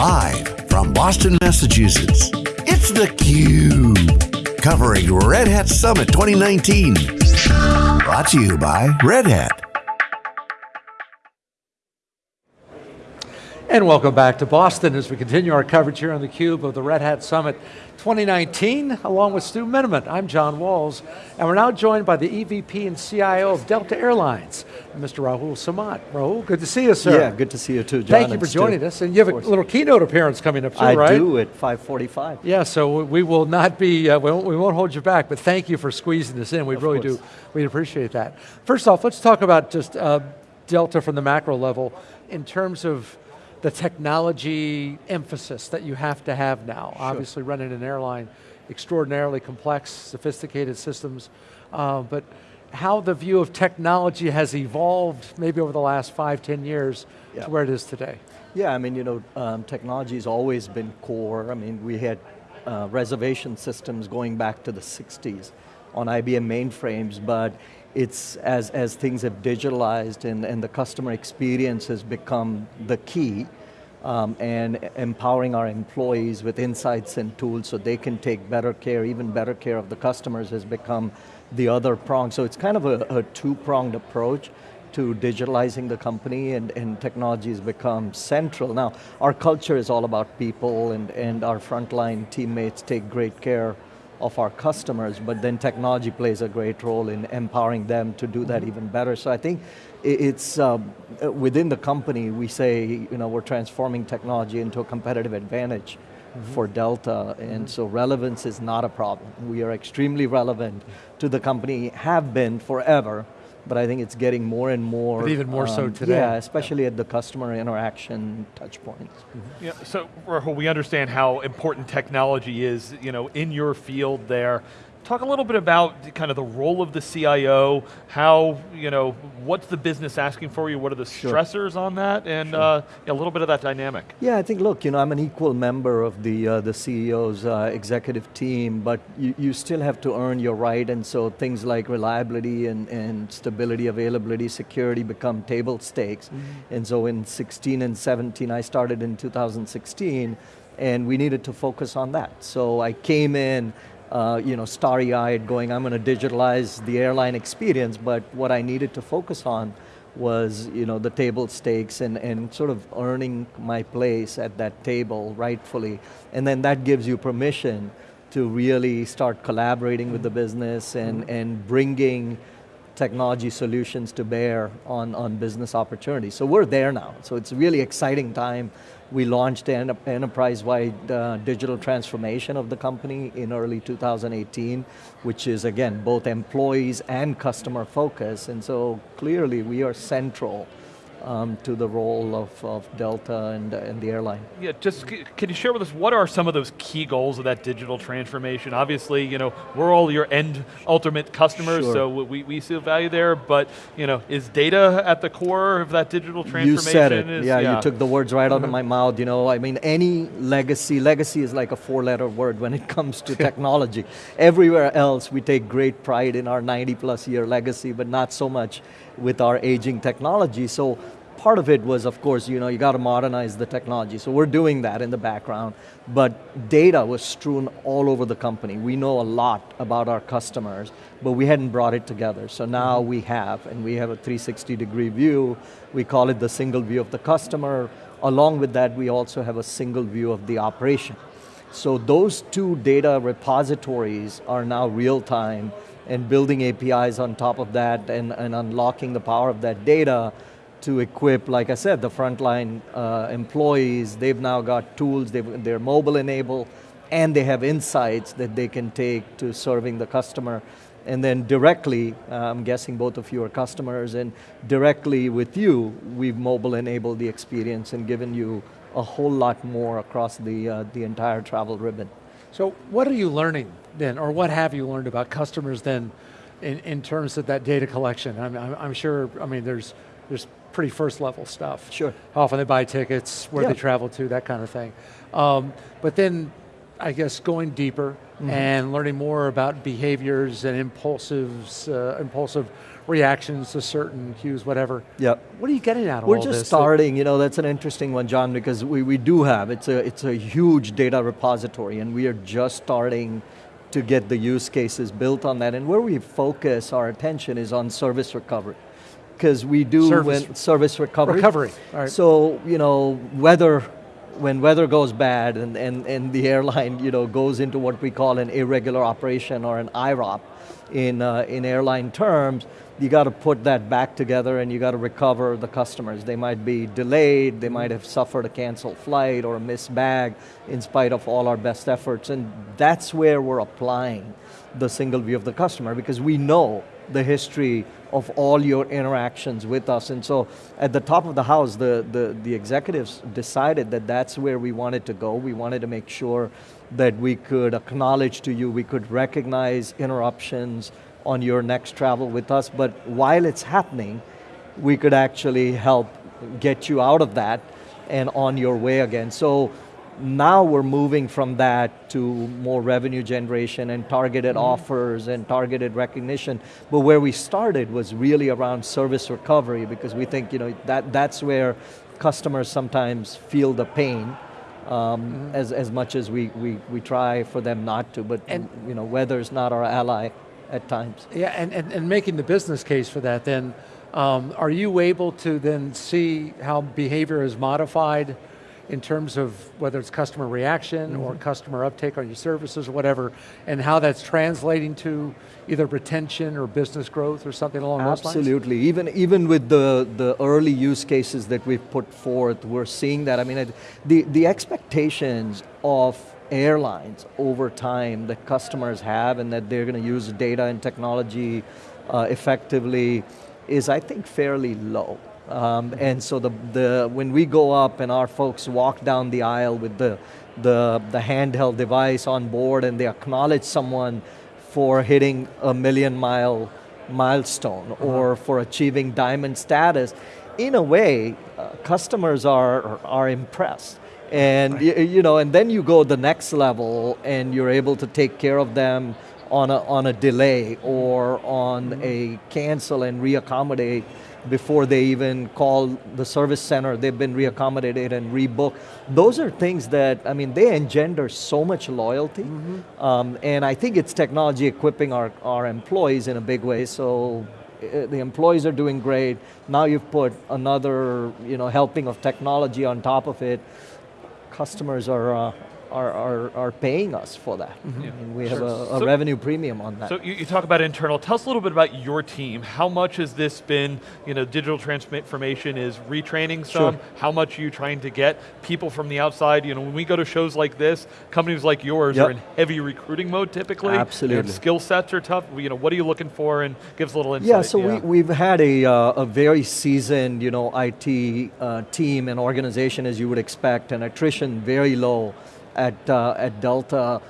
Live from Boston, Massachusetts, it's theCUBE. Covering Red Hat Summit 2019. Brought to you by Red Hat. And welcome back to Boston as we continue our coverage here on theCUBE of the Red Hat Summit 2019, along with Stu Miniman. I'm John Walls, and we're now joined by the EVP and CIO of Delta Airlines, Mr. Rahul Samant. Rahul, good to see you, sir. Yeah, good to see you too, John. Thank you for joining us, and you have a little keynote appearance coming up too, I right? I do at 5.45. Yeah, so we will not be, uh, we, won't, we, won't, hold you back, but thank you for squeezing this in. We of really course. do, we appreciate that. First off, let's talk about just uh, Delta from the macro level in terms of the technology emphasis that you have to have now. Sure. Obviously running an airline, extraordinarily complex, sophisticated systems, uh, but how the view of technology has evolved maybe over the last five, ten years yeah. to where it is today. Yeah, I mean, you know, um, technology has always been core. I mean, we had uh, reservation systems going back to the 60s on IBM mainframes, but it's as, as things have digitalized and, and the customer experience has become the key um, and empowering our employees with insights and tools so they can take better care, even better care of the customers has become the other prong. So it's kind of a, a two-pronged approach to digitalizing the company and, and technology has become central. Now, our culture is all about people and, and our frontline teammates take great care of our customers, but then technology plays a great role in empowering them to do that mm -hmm. even better. So I think it's, um, within the company, we say, you know, we're transforming technology into a competitive advantage mm -hmm. for Delta, and mm -hmm. so relevance is not a problem. We are extremely relevant to the company, have been forever, but I think it's getting more and more. But even more um, so today. Yeah, especially yeah. at the customer interaction touch points. Mm -hmm. Yeah, so Rahul, we understand how important technology is, you know, in your field there. Talk a little bit about kind of the role of the CIO, how, you know, what's the business asking for you, what are the sure. stressors on that, and sure. uh, a little bit of that dynamic. Yeah, I think, look, you know, I'm an equal member of the, uh, the CEO's uh, executive team, but you, you still have to earn your right, and so things like reliability and, and stability, availability, security become table stakes. Mm -hmm. And so in 16 and 17, I started in 2016, and we needed to focus on that. So I came in uh, you know, starry-eyed going, I'm going to digitalize the airline experience, but what I needed to focus on was you know, the table stakes and, and sort of earning my place at that table rightfully. And then that gives you permission to really start collaborating with the business and, and bringing technology solutions to bear on, on business opportunities. So we're there now. So it's a really exciting time we launched an enterprise-wide uh, digital transformation of the company in early 2018, which is again, both employees and customer focus, and so clearly we are central um, to the role of, of Delta and, and the airline. Yeah, just can you share with us what are some of those key goals of that digital transformation? Obviously, you know, we're all your end ultimate customers, sure. so we, we see value there, but you know, is data at the core of that digital transformation? You said it, is, yeah, yeah, you took the words right out of my mouth. You know, I mean, any legacy, legacy is like a four letter word when it comes to technology. Everywhere else, we take great pride in our 90 plus year legacy, but not so much with our aging technology. So part of it was, of course, you know, you got to modernize the technology. So we're doing that in the background, but data was strewn all over the company. We know a lot about our customers, but we hadn't brought it together. So now mm-hmm. we have, and we have a 360 degree view. We call it the single view of the customer. Along with that, we also have a single view of the operation. So those two data repositories are now real time and building APIs on top of that and, and unlocking the power of that data to equip, like I said, the frontline uh, employees. They've now got tools, they're mobile enabled, and they have insights that they can take to serving the customer. And then directly, uh, I'm guessing both of you are customers, and directly with you, we've mobile enabled the experience and given you a whole lot more across the, uh, the entire travel ribbon. So what are you learning then, or what have you learned about customers then in, in terms of that data collection? I'm, I'm, I'm sure, I mean, there's, there's pretty first level stuff. Sure. How often they buy tickets, where yeah. they travel to, that kind of thing. Um, but then, I guess going deeper mm -hmm. and learning more about behaviors and impulsives, uh, impulsive reactions to certain cues, whatever. Yep. What are you getting out of We're all just starting, you know, that's an interesting one, John, because we, we do have, it's a, it's a huge data repository and we are just starting to get the use cases built on that. And where we focus our attention is on service recovery. Because we do Service- when, service recovery. Recovery, all right. So, you know, weather, when weather goes bad and, and, and the airline, you know, goes into what we call an irregular operation or an IROP in, uh, in airline terms, you got to put that back together and you got to recover the customers. They might be delayed, they might have suffered a canceled flight or a missed bag in spite of all our best efforts. And that's where we're applying the single view of the customer because we know the history of all your interactions with us. And so at the top of the house, the, the, the executives decided that that's where we wanted to go. We wanted to make sure that we could acknowledge to you, we could recognize interruptions on your next travel with us, but while it's happening, we could actually help get you out of that and on your way again. So now we're moving from that to more revenue generation and targeted offers and targeted recognition. But where we started was really around service recovery because we think you know that that's where customers sometimes feel the pain. Um, as, as much as we, we, we try for them not to, but And- you know, weather's not our ally at times. Yeah, and, and, and making the business case for that then, um, are you able to then see how behavior is modified in terms of whether it's customer reaction or Mm-hmm. customer uptake on your services or whatever, and how that's translating to either retention or business growth or something along those lines? Absolutely. Even even with the the early use cases that we've put forth, we're seeing that. I mean, it, the the expectations of airlines over time that customers have, and that they're going to use data and technology uh, effectively, is I think fairly low. Um, and so the, the, when we go up and our folks walk down the aisle with the, the, the handheld device on board and they acknowledge someone for hitting a million mile milestone or for achieving diamond status, in a way, uh, customers are, are impressed. And y- you know, and then you go the next level and you're able to take care of them on a, on a delay or on a cancel and reaccommodate before they even call the service center, they've been reaccommodated and rebooked. Those are things that, I mean, they engender so much loyalty. Um, and I think it's technology equipping our, our employees in a big way. So uh, the employees are doing great. Now you've put another, you know, helping of technology on top of it. Customers are, uh, are, are, are paying us for that. I mean, we have Sure. a, a So- revenue premium on that. So you, you talk about internal. Tell us a little bit about your team. How much has this been, you know, digital transformation is retraining some? Sure. How much are you trying to get people from the outside? You know, when we go to shows like this, companies like yours Yep. are in heavy recruiting mode typically. Absolutely. And skill sets are tough. You know, what are you looking for? And give us a little insight. Yeah, so We, we've had a, uh, a very seasoned, you know, IT uh, team and organization as you would expect, and attrition very low at, uh, at Delta.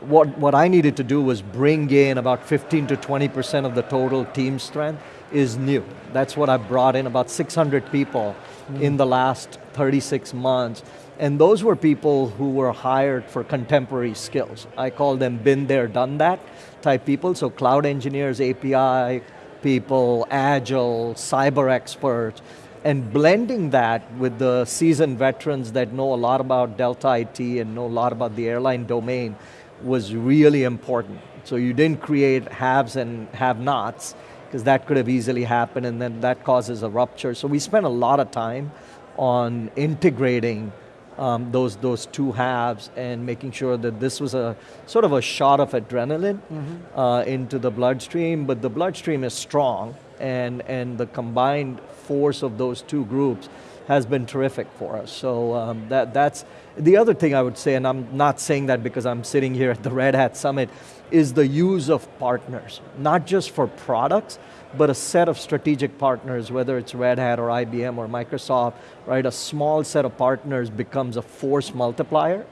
What, what I needed to do was bring in about 15 to 20% of the total team strength is new. That's what I brought in, about 600 people in the last 36 months. And those were people who were hired for contemporary skills. I call them been there, done that type people. So cloud engineers, API people, agile, cyber experts, and blending that with the seasoned veterans that know a lot about Delta IT and know a lot about the airline domain was really important. So you didn't create haves and have-nots, because that could have easily happened and then that causes a rupture. So we spent a lot of time on integrating um, those, those two halves and making sure that this was a sort of a shot of adrenaline uh, into the bloodstream, but the bloodstream is strong and, and the combined force of those two groups has been terrific for us. So um, that, that's the other thing I would say, and I'm not saying that because I'm sitting here at the Red Hat Summit, is the use of partners, not just for products, but a set of strategic partners, whether it's Red Hat or IBM or Microsoft, right? A small set of partners becomes a force multiplier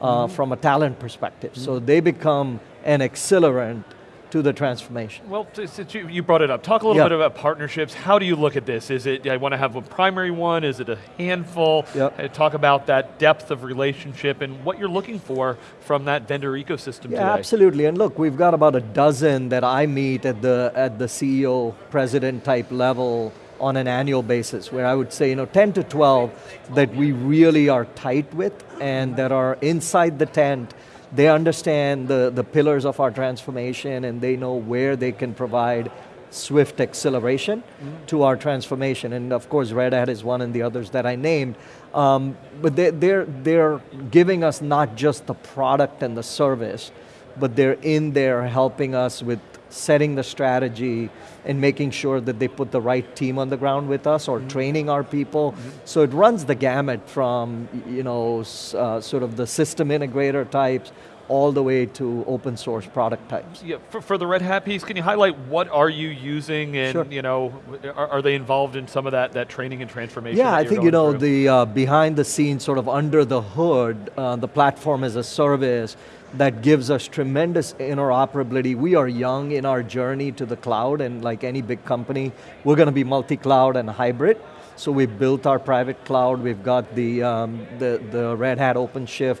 uh, from a talent perspective. So they become an accelerant to the transformation. Well, since you, brought it up, talk a little Yep. bit about partnerships. How do you look at this? Is it, I want to have a primary one? Is it a handful? Yep. Uh, Talk about that depth of relationship and what you're looking for from that vendor ecosystem Yeah, today. absolutely. And look, we've got about a dozen that I meet at the at the CEO, president type level on an annual basis, where I would say, you know, 10 to 12 that we really are tight with and that are inside the tent. They understand the, the pillars of our transformation and they know where they can provide swift acceleration to our transformation. And of course, Red Hat is one and the others that I named. Um, but they, they're, they're giving us not just the product and the service, but they're in there helping us with setting the strategy and making sure that they put the right team on the ground with us or training our people. So it runs the gamut from, you know, uh, sort of the system integrator types all the way to open source product types. Yeah, for, for the Red Hat piece, can you highlight what are you using and Sure. you know, are, are they involved in some of that, that training and transformation? Yeah, I think you know through? the uh, behind the scenes, sort of under the hood, uh, the platform as a service that gives us tremendous interoperability. We are young in our journey to the cloud, and like any big company, we're going to be multi-cloud and hybrid. So we've built our private cloud. We've got the um, the, the Red Hat OpenShift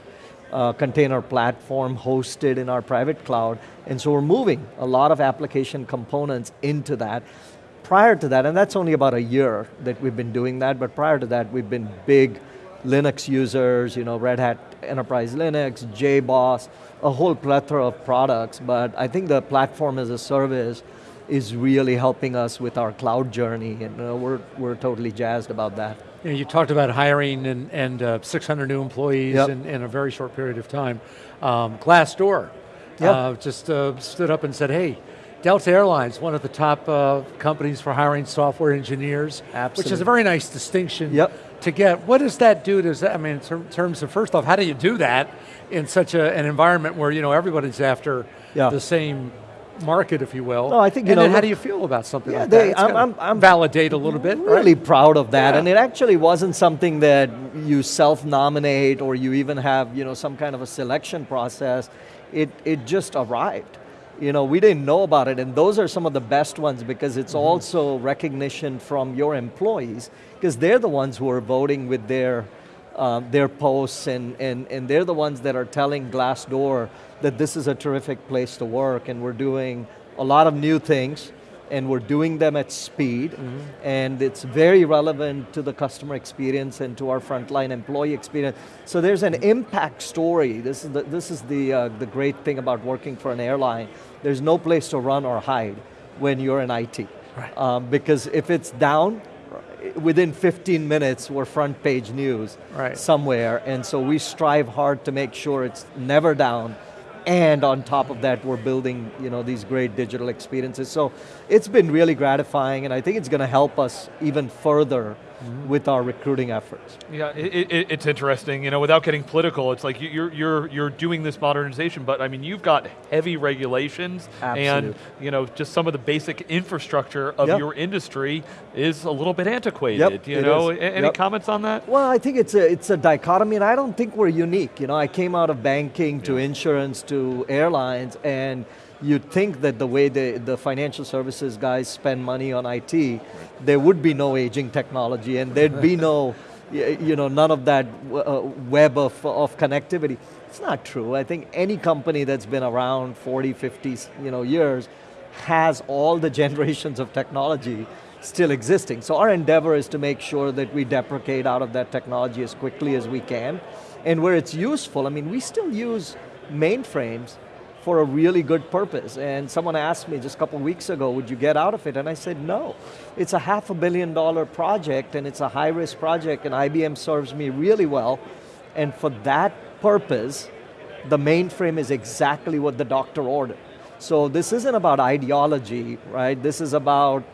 uh, container platform hosted in our private cloud, and so we're moving a lot of application components into that. Prior to that, and that's only about a year that we've been doing that, but prior to that, we've been big Linux users, you know, Red Hat Enterprise Linux, JBoss, a whole plethora of products, but I think the platform as a service is really helping us with our cloud journey, and uh, we're, we're totally jazzed about that. You, know, you talked about hiring and, and uh, 600 new employees Yep. in, in a very short period of time. Um, Glassdoor Yep. uh, just uh, stood up and said, hey, Delta Airlines, one of the top uh, companies for hiring software engineers, which is a very nice distinction Yep. to get. What does that do? Does that, I mean, in ter- terms of first off, how do you do that in such a, an environment where you know everybody's after Yeah. the same market, if you will? No, I think, you and know, then how do you feel about something Yeah, like they- that? I'm- I'm- I'm validate a little bit, right? really proud of that, Yeah. and it actually wasn't something that you self-nominate or you even have you know some kind of a selection process. It it just arrived. You know, we didn't know about it, and those are some of the best ones because it's Mm-hmm. also recognition from your employees because they're the ones who are voting with their um, their posts, and, and and they're the ones that are telling Glassdoor that this is a terrific place to work, and we're doing a lot of new things and we're doing them at speed, and it's very relevant to the customer experience and to our frontline employee experience. So there's an impact story. This is the, this is the, uh, the great thing about working for an airline. There's no place to run or hide when you're in IT. Right. Um, because if it's down, within 15 minutes, we're front page news Right. somewhere, and so we strive hard to make sure it's never down, and on top of that, we're building you know these great digital experiences. So it's been really gratifying, and I think it's going to help us even further with our recruiting efforts. Yeah, it, it, it's interesting. You know, without getting political, it's like you- you're you're you're doing this modernization, but I mean, you've got heavy regulations, and you know, just some of the basic infrastructure of Yep. your industry is a little bit antiquated. Yep, you know, is. Any Yep. comments on that? Well, I think it's a it's a dichotomy, and I don't think we're unique. You know, I came out of banking to insurance to airlines, and you'd think that the way the, the financial services guys spend money on IT, there would be no aging technology, and there'd be no, you know, none of that uh, web of, of connectivity. It's not true. I think any company that's been around 40, 50, you know, years has all the generations of technology still existing. So our endeavor is to make sure that we deprecate out of that technology as quickly as we can. And where it's useful, I mean, we still use mainframes for a really good purpose. And someone asked me just a couple weeks ago, would you get out of it? And I said, no. It's a half a billion dollar project and it's a high risk project and IBM serves me really well. And for that purpose, the mainframe is exactly what the doctor ordered. So this isn't about ideology, right? This is about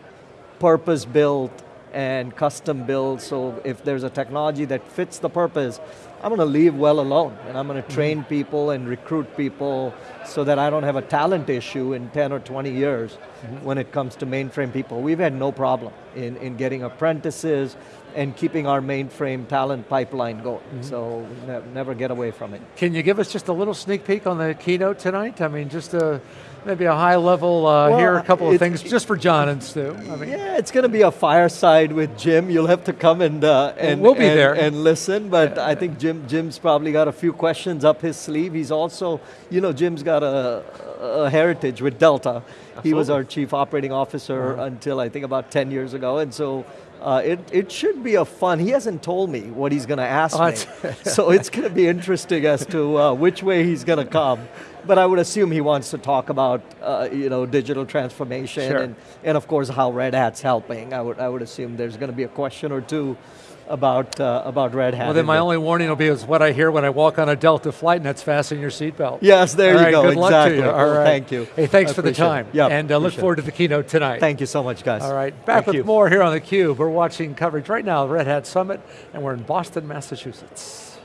purpose built and custom build, So if there's a technology that fits the purpose, I'm going to leave well alone and I'm going to train people and recruit people so that I don't have a talent issue in 10 or 20 years when it comes to mainframe people. We've had no problem in, in getting apprentices and keeping our mainframe talent pipeline going. Mm-hmm. So ne- never get away from it. Can you give us just a little sneak peek on the keynote tonight? I mean, just a, maybe a high level, uh, Well, here are a couple of things just for John and Stu. I mean, Yeah, it's going to be a fireside with Jim. You'll have to come and uh, and we'll be and, there. and listen. But I think Jim Jim's probably got a few questions up his sleeve. He's also, you know, Jim's got a, a heritage with Delta. He was our chief operating officer Uh-huh. until I think about ten years ago, and so. Uh, it, it should be a fun. He hasn't told me what he's going to ask Oh, me, so it's going to be interesting as to uh, which way he's going to come. But I would assume he wants to talk about uh, you know digital transformation Sure. and and of course how Red Hat's helping. I would I would assume there's going to be a question or two about uh, about Red Hat. well, then my only warning will be is what I hear when I walk on a Delta flight, and that's fasten your seatbelt. Yes, there All you right, go. Good luck to you. All Well, right. Thank you. Hey, thanks I for the it. time. Yeah, and uh, look forward to the keynote tonight. Thank you so much, guys. All right, back Thank with you. more here on theCUBE. We're watching coverage right now of Red Hat Summit, and we're in Boston, Massachusetts.